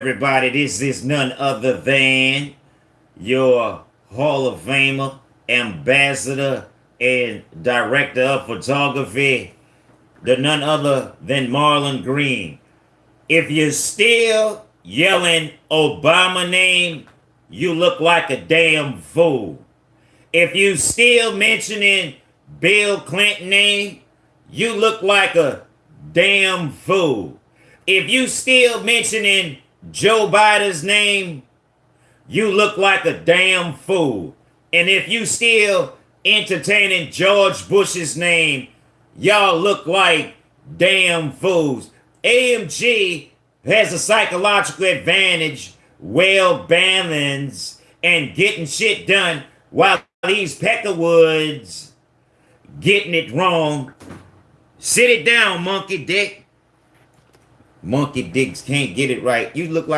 everybody? This is none other than your Hall of Famer, ambassador, and director of photography, the none other than Marlon Green. If you're still yelling Obama name, you look like a damn fool. If you still mentioning Bill Clinton name, you look like a damn fool. If you still mentioning Joe Biden's name, you look like a damn fool. And if you still entertaining George Bush's name, y'all look like damn fools. AMG has a psychological advantage, well balanced, and getting shit done while these Peckerwoods getting it wrong. Sit it down, monkey dick. Monkey dicks can't get it right. You look like